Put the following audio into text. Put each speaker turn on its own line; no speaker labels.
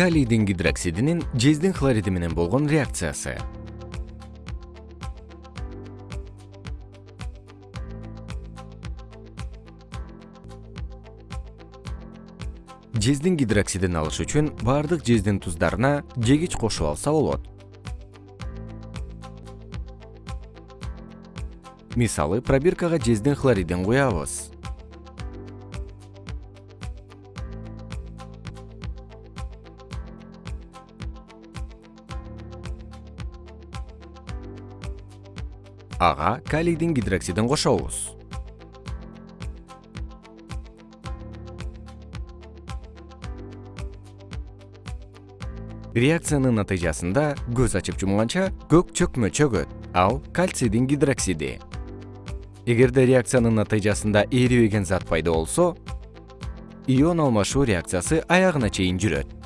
калийдин гидроксидинин жездин хлориди менен болгон реакциясы. Жездин гидроксидин алыш үчүн баардык жездин туздарына жегич кошуп алса болот. Мисалы пробиркага жездин хлоридин куябыз ага калийдин гидроксидин кошобуз. Реакциянын натыйжасында көз ачып жумганча көк чөкмө чөгөт ал кальцийдин гидроксиди. Эгерде реакциянын натыйжасында эрибеген зат пайда болсо ион алмашуу реакциясы аягына чейин жүрөт